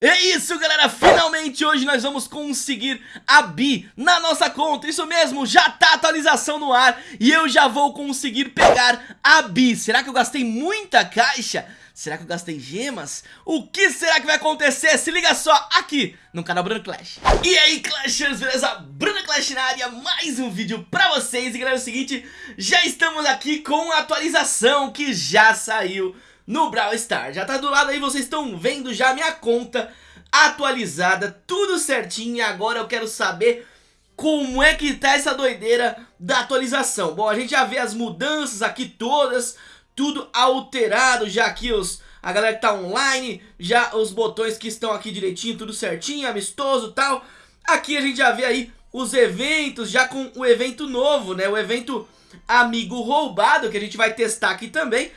É isso galera, finalmente hoje nós vamos conseguir a Bi na nossa conta, isso mesmo, já tá atualização no ar e eu já vou conseguir pegar a Bi Será que eu gastei muita caixa? Será que eu gastei gemas? O que será que vai acontecer? Se liga só aqui no canal Bruno Clash E aí Clashers, beleza? Bruno Clash na área, mais um vídeo pra vocês E galera, é o seguinte, já estamos aqui com a atualização que já saiu no Brawl Stars. Já tá do lado aí, vocês estão vendo já minha conta atualizada, tudo certinho. E agora eu quero saber como é que tá essa doideira da atualização. Bom, a gente já vê as mudanças aqui todas, tudo alterado já aqui os... A galera que tá online, já os botões que estão aqui direitinho, tudo certinho, amistoso tal. Aqui a gente já vê aí os eventos, já com o evento novo, né? O evento Amigo Roubado, que a gente vai testar aqui também.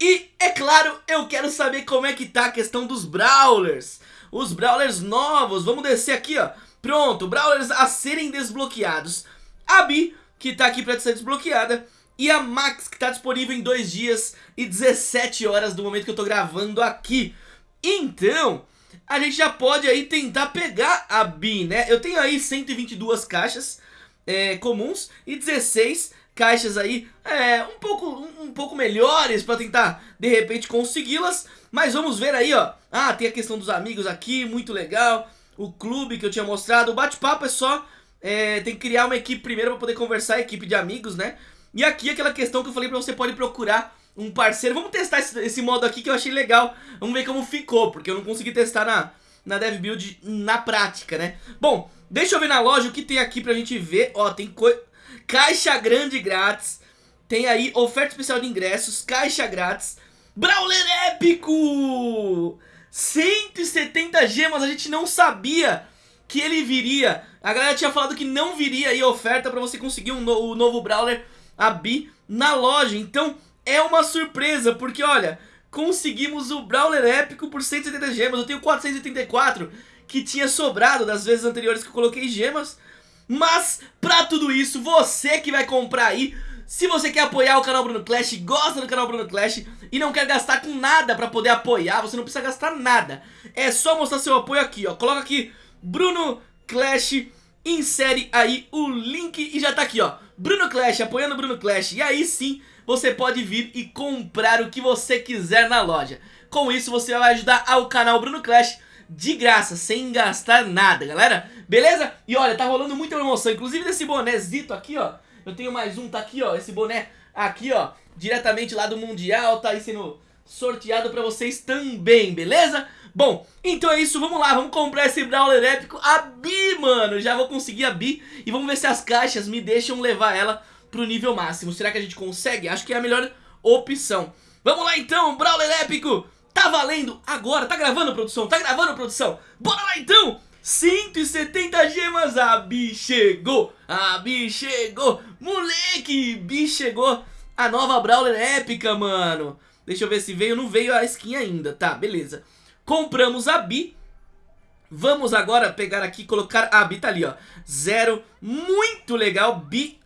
E, é claro, eu quero saber como é que tá a questão dos Brawlers. Os Brawlers novos, vamos descer aqui, ó. Pronto, Brawlers a serem desbloqueados. A Bi, que tá aqui pra ser desbloqueada. E a Max, que tá disponível em 2 dias e 17 horas do momento que eu tô gravando aqui. Então, a gente já pode aí tentar pegar a Bi, né? Eu tenho aí 122 caixas é, comuns e 16 caixas aí é, um, pouco, um, um pouco melhores para tentar de repente consegui-las. Mas vamos ver aí, ó. Ah, tem a questão dos amigos aqui, muito legal. O clube que eu tinha mostrado. O bate-papo é só... É, tem que criar uma equipe primeiro para poder conversar, equipe de amigos, né? E aqui aquela questão que eu falei para você pode procurar um parceiro. Vamos testar esse, esse, modo aqui que eu achei legal. Vamos ver como ficou, porque eu não consegui testar na, na DevBuild na prática, né? Bom, deixa eu ver na loja o que tem aqui pra gente ver. Ó, tem coisa... Caixa grande grátis. Tem aí oferta especial de ingressos, caixa grátis. Brawler épico! 170 gemas, a gente não sabia que ele viria. A galera tinha falado que não viria aí oferta pra você conseguir um no, o novo Brawler, a Bi, na loja. Então é uma surpresa, porque olha, conseguimos o Brawler épico por 170 gemas. Eu tenho 484 que tinha sobrado das vezes anteriores que eu coloquei gemas. Mas, pra tudo isso, você que vai comprar aí, se você quer apoiar o canal Bruno Clash, gosta do canal Bruno Clash e não quer gastar com nada pra poder apoiar, você não precisa gastar nada. É só mostrar seu apoio aqui, ó. Coloca aqui Bruno Clash, insere aí o link e já tá aqui, ó. Bruno Clash, apoiando Bruno Clash. E aí sim, você pode vir e comprar o que você quiser na loja. Com isso, você vai ajudar ao canal Bruno Clash de graça, sem gastar nada, galera. Beleza? E olha, tá rolando muita promoção, inclusive desse bonézito aqui, ó. Eu tenho mais um, tá aqui, ó, esse boné aqui, ó, diretamente lá do Mundial, tá aí sendo sorteado pra vocês também, beleza? Bom, então é isso, vamos lá, vamos comprar esse Brawler épico, a Bi, mano, já vou conseguir a Bi e vamos ver se as caixas me deixam levar ela pro nível máximo, será que a gente consegue? Acho que é a melhor opção. Vamos lá então, Brawler épico, Tá valendo agora, tá gravando produção, tá gravando produção? Bora lá então! 170 gemas, a Bi chegou, a Bi chegou! Moleque, Bi chegou! A nova Brawler épica, mano! Deixa eu ver se veio, não veio a skin ainda Tá, beleza. Compramos a Bi. Vamos agora pegar aqui e colocar a Bi tá ali, ó. Zero, muito legal Bi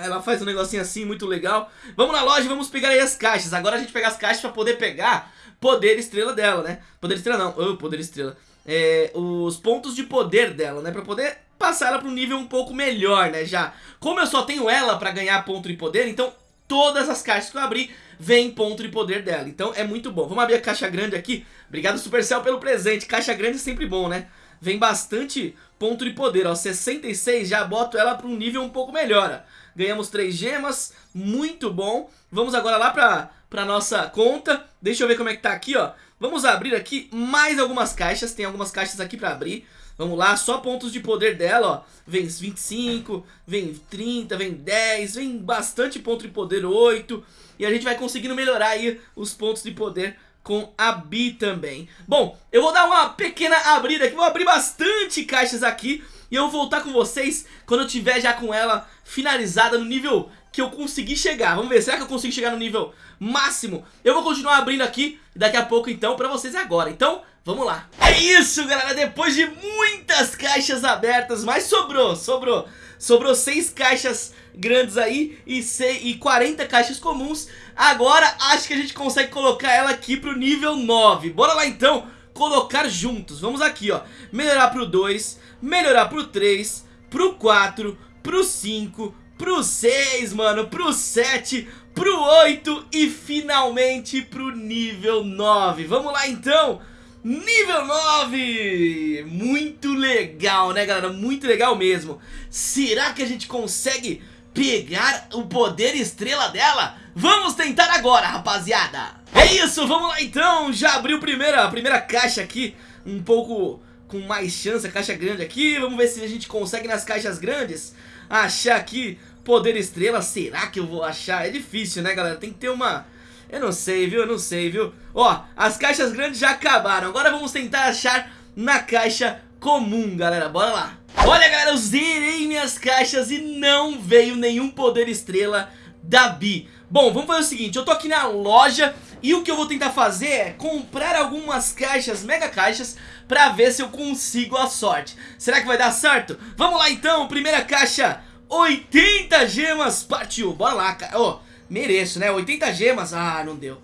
ela faz um negocinho assim, muito legal. Vamos na loja e vamos pegar aí as caixas. Agora a gente pega as caixas pra poder pegar poder estrela dela, né? Poder estrela não, oh, poder estrela. É, os pontos de poder dela, né? Pra poder passar ela pra um nível um pouco melhor, né? Já. Como eu só tenho ela pra ganhar ponto de poder, então todas as caixas que eu abri vem ponto de poder dela. Então é muito bom. Vamos abrir a caixa grande aqui. Obrigado Supercell pelo presente. Caixa grande é sempre bom, né? Vem bastante ponto de poder, ó. 66 já boto ela pra um nível um pouco melhor, ó. Ganhamos 3 gemas, muito bom. Vamos agora lá pra, pra nossa conta. Deixa eu ver como é que tá aqui, ó. Vamos abrir aqui mais algumas caixas. Tem algumas caixas aqui pra abrir. Vamos lá, só pontos de poder dela, ó. Vem 25, vem 30, vem 10, vem bastante ponto de poder, 8. E a gente vai conseguindo melhorar aí os pontos de poder com a Bi também. Bom, eu vou dar uma pequena abrida aqui, vou abrir bastante caixas aqui e eu vou voltar com vocês quando eu tiver já com ela finalizada no nível que eu consegui chegar. Vamos ver, será que eu consigo chegar no nível máximo? Eu vou continuar abrindo aqui daqui a pouco então pra vocês agora. Então, vamos lá. É isso, galera. Depois de muitas caixas abertas, mas sobrou, sobrou. Sobrou seis caixas grandes aí e, e 40 caixas comuns. Agora acho que a gente consegue colocar ela aqui pro nível 9. Bora lá então colocar juntos. Vamos aqui, ó. Melhorar pro 2, melhorar pro 3, pro 4, pro 5, pro 6, mano, pro 7, pro 8 e finalmente pro nível 9. Vamos lá então. Nível 9! Muito legal, né, galera? Muito legal mesmo. Será que a gente consegue pegar o poder estrela dela? Vamos tentar agora, rapaziada! É isso, vamos lá então! Já abriu primeira, a primeira caixa aqui, um pouco com mais chance, a caixa grande aqui. Vamos ver se a gente consegue nas caixas grandes achar aqui poder estrela. Será que eu vou achar? É difícil, né, galera? Tem que ter uma... Eu não sei, viu? Eu não sei, viu? Ó, as caixas grandes já acabaram. Agora vamos tentar achar na caixa comum, galera. Bora lá. Olha, galera, eu zerei minhas caixas e não veio nenhum poder estrela da Bi. Bom, vamos fazer o seguinte, eu tô aqui na loja e o que eu vou tentar fazer é comprar algumas caixas, mega caixas, pra ver se eu consigo a sorte. Será que vai dar certo? Vamos lá então, primeira caixa, 80 gemas, partiu, bora lá, cara. Oh, mereço, né, 80 gemas, ah, não deu.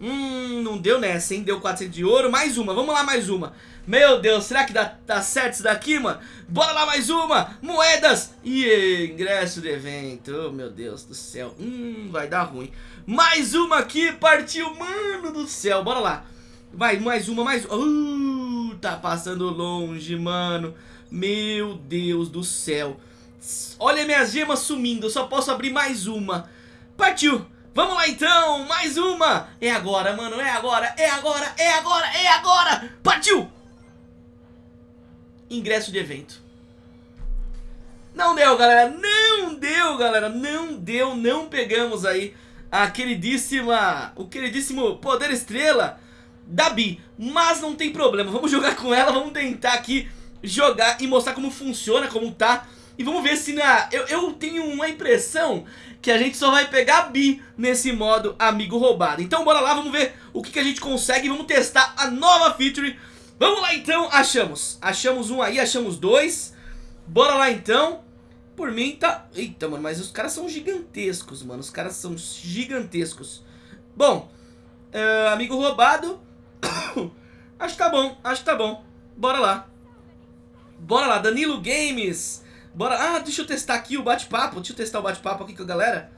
Hum, não deu nessa, hein? Deu 400 de ouro. Mais uma, vamos lá, mais uma. Meu Deus, será que dá, dá certo isso daqui, mano? Bora lá, mais uma. Moedas. E ingresso do evento. Oh, meu Deus do céu. Hum, vai dar ruim. Mais uma aqui, partiu. Mano do céu, bora lá. Vai, mais uma, mais uma. Uh, tá passando longe, mano. Meu Deus do céu. Olha minhas gemas sumindo, eu só posso abrir mais uma. Partiu. Vamos lá então, mais uma. É agora, mano, é agora, é agora, é agora, é agora. Partiu! Ingresso de evento. Não deu, galera, não deu, galera Não deu, não pegamos aí A queridíssima, o queridíssimo Poder Estrela da Bi Mas não tem problema, vamos jogar com ela Vamos tentar aqui jogar e mostrar como funciona, como tá e vamos ver se na... Eu, eu tenho uma impressão que a gente só vai pegar Bi nesse modo amigo roubado. Então bora lá, vamos ver o que, que a gente consegue. Vamos testar a nova feature. Vamos lá então, achamos. Achamos um aí, achamos dois. Bora lá então. Por mim tá... Eita, mano, mas os caras são gigantescos, mano. Os caras são gigantescos. Bom, uh, amigo roubado. acho que tá bom, acho que tá bom. Bora lá. Bora lá, Danilo Games. Bora. Ah, deixa eu testar aqui o bate-papo. Deixa eu testar o bate-papo aqui com a galera.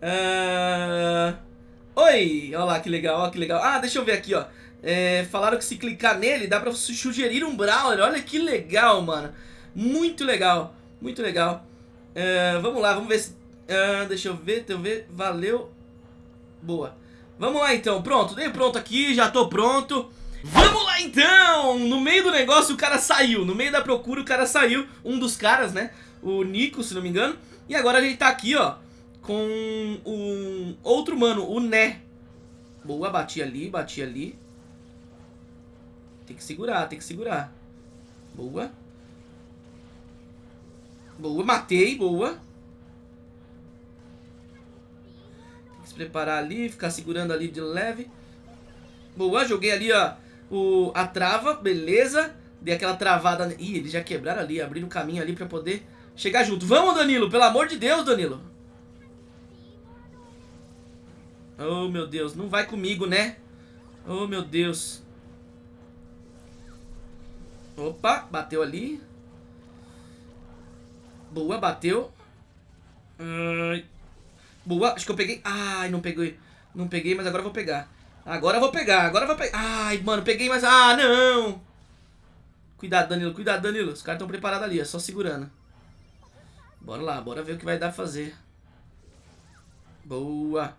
Uh... Oi! Olha lá que legal, olha que legal. Ah, deixa eu ver aqui, ó. É, falaram que se clicar nele dá pra sugerir um Brawler. Olha que legal, mano. Muito legal, muito legal. Uh, vamos lá, vamos ver se... Uh, deixa eu ver, deixa eu ver. Valeu. Boa. Vamos lá então, pronto. Dei pronto aqui, já tô pronto. Vamos lá então! No meio do negócio o cara saiu, no meio da procura o cara saiu, um dos caras, né? O Nico, se não me engano. E agora a gente tá aqui, ó, com um outro mano, o Né. Boa, bati ali, bati ali. Tem que segurar, tem que segurar. Boa. Boa, matei, boa. Tem que se preparar ali, ficar segurando ali de leve. Boa, joguei ali, ó, o, a trava, beleza. Dei aquela travada. Ih, eles já quebraram ali, abriram o caminho ali pra poder chegar junto. Vamos, Danilo, pelo amor de Deus, Danilo. Oh, meu Deus, não vai comigo, né? Oh, meu Deus. Opa, bateu ali. Boa, bateu. Boa, acho que eu peguei. Ai, não peguei. Não peguei, mas agora eu vou pegar. Agora eu vou pegar, agora vou pegar. Ai, mano, peguei, mas... Ah, não! Cuidado, Danilo, cuidado, Danilo. Os caras estão preparados ali, é só segurando. Bora lá, bora ver o que vai dar pra fazer. Boa.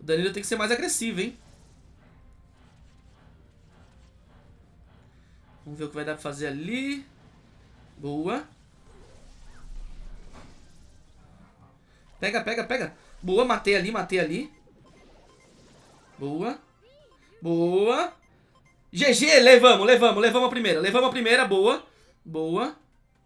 O Danilo tem que ser mais agressivo, hein? Vamos ver o que vai dar pra fazer ali. Boa. Pega, pega, pega. Boa, matei ali, matei ali. Boa. Boa. GG, levamos, levamos, levamos a primeira. Levamos a primeira, boa. Boa.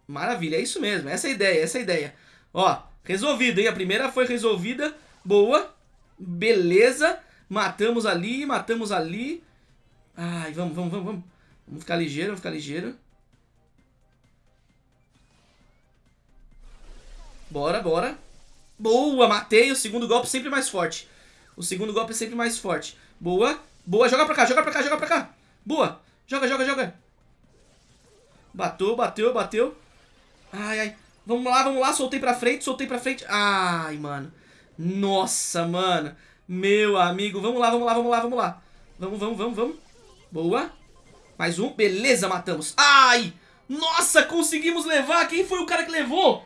Maravilha, é isso mesmo. Essa é a ideia, essa é a ideia. Ó, resolvido, hein? A primeira foi resolvida. Boa. Beleza. Matamos ali, matamos ali. Ai, vamos, vamos, vamos, vamos. Vamos ficar ligeiro, vamos ficar ligeiro. Bora, bora. Boa, matei. O segundo golpe sempre mais forte. O segundo golpe é sempre mais forte. Boa. Boa, joga pra cá, joga pra cá, joga pra cá. Boa. Joga, joga, joga. Bateu, bateu, bateu. Ai, ai. Vamos lá, vamos lá. Soltei pra frente, soltei pra frente. Ai, mano. Nossa, mano. Meu amigo. Vamos lá, vamos lá, vamos lá, vamos lá. Vamos, vamos, vamos, vamos. Boa. Mais um. Beleza, matamos. Ai. Nossa, conseguimos levar. Quem foi o cara que levou?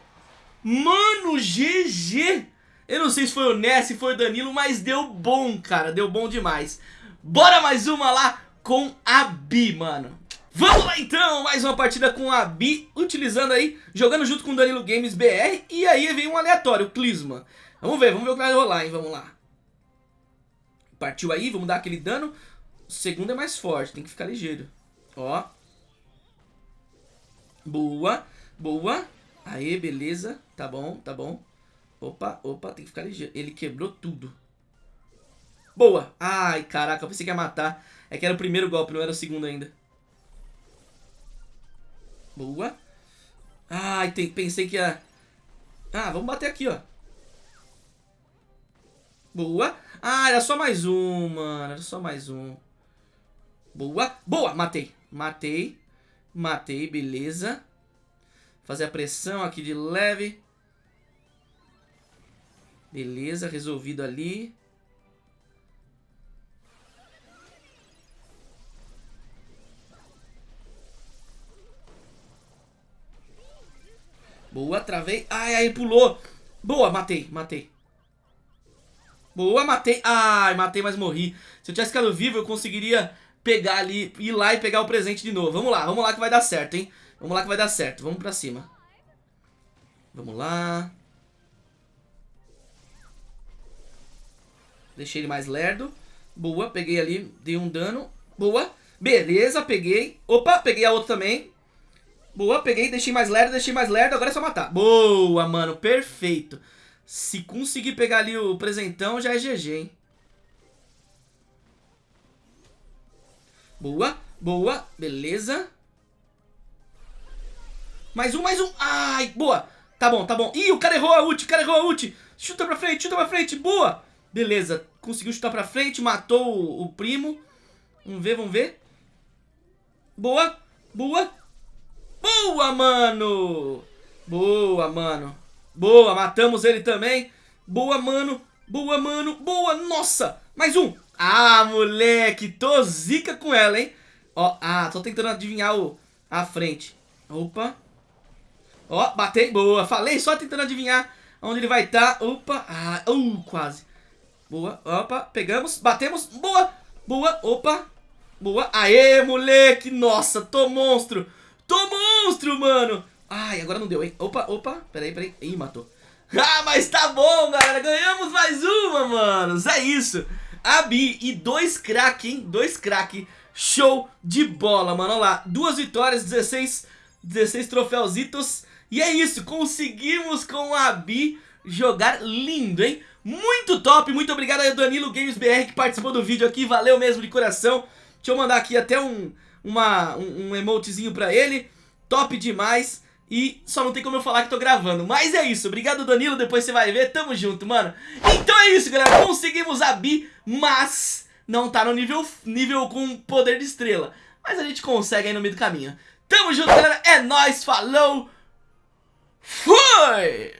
Mano, GG. Eu não sei se foi o Ness, se foi o Danilo, mas deu bom, cara. Deu bom demais. Bora mais uma lá com a Bi, mano. Vamos lá então, mais uma partida com a Bi, utilizando aí, jogando junto com o Danilo Games BR, e aí vem um aleatório, o Clisma. Vamos ver, vamos ver o que vai rolar, hein, vamos lá. Partiu aí, vamos dar aquele dano. O segundo é mais forte, tem que ficar ligeiro. Ó. Boa, boa. Aê, beleza, tá bom, tá bom. Opa, opa, tem que ficar ligeiro. Ele quebrou tudo. Boa. Ai, caraca, eu pensei que ia matar. É que era o primeiro golpe, não era o segundo ainda. Boa. Ai, tem, pensei que ia... Ah, vamos bater aqui, ó. Boa. Ah, era só mais um, mano. Era só mais um. Boa. Boa, matei. Matei. Matei, beleza. Fazer a pressão aqui de leve. Beleza, resolvido ali. Boa, travei. Ai, ai, pulou. Boa, matei, matei. Boa, matei. Ai, matei, mas morri. Se eu tivesse ficado vivo, eu conseguiria pegar ali, ir lá e pegar o presente de novo. Vamos lá, vamos lá que vai dar certo, hein? Vamos lá que vai dar certo. Vamos pra cima. Vamos lá. Deixei ele mais lerdo. Boa, peguei ali, dei um dano. Boa. Beleza, peguei. Opa, peguei a outra também. Boa, peguei, deixei mais lerdo, deixei mais lerdo, agora é só matar. Boa, mano, perfeito. Se conseguir pegar ali o presentão, já é GG, hein. Boa, boa, beleza. Mais um, mais um. Ai, boa. Tá bom, tá bom. Ih, o cara errou a ult, o cara errou a ult. Chuta pra frente, chuta pra frente, boa. Beleza, conseguiu chutar pra frente, matou o, o primo. Vamos ver, vamos ver. Boa, boa. Boa, mano! Boa, mano. Boa, matamos ele também. Boa, mano. Boa, mano. Boa, nossa. Mais um. Ah, moleque. Tô zica com ela, hein. Ó, ah, tô tentando adivinhar o, a frente. Opa. Ó, batei. Boa. Falei só tentando adivinhar onde ele vai estar. Tá. Opa. Ah, uh, quase. Boa. Opa. Pegamos. Batemos. Boa. Boa. Opa. Boa. Aê, moleque. Nossa, tô monstro. Monstro, mano. Ai, agora não deu, hein? Opa, opa. Peraí, peraí. Ih, matou. Ah, mas tá bom, galera. Ganhamos mais uma, manos. É isso. A Bi e dois crack, hein? Dois crack. Show de bola, mano. Olha lá. Duas vitórias, 16, 16 troféuzitos. E é isso. Conseguimos com a Bi jogar lindo, hein? Muito top. Muito obrigado aí, Danilo Games BR, que participou do vídeo aqui. Valeu mesmo de coração. Deixa eu mandar aqui até um uma, um, um emotezinho pra ele. Top demais. E só não tem como eu falar que tô gravando. Mas é isso. Obrigado, Danilo. Depois você vai ver. Tamo junto, mano. Então é isso, galera. Conseguimos a Bi, mas não tá no nível, nível com poder de estrela. Mas a gente consegue aí no meio do caminho. Tamo junto, galera. É nóis. Falou. Fui!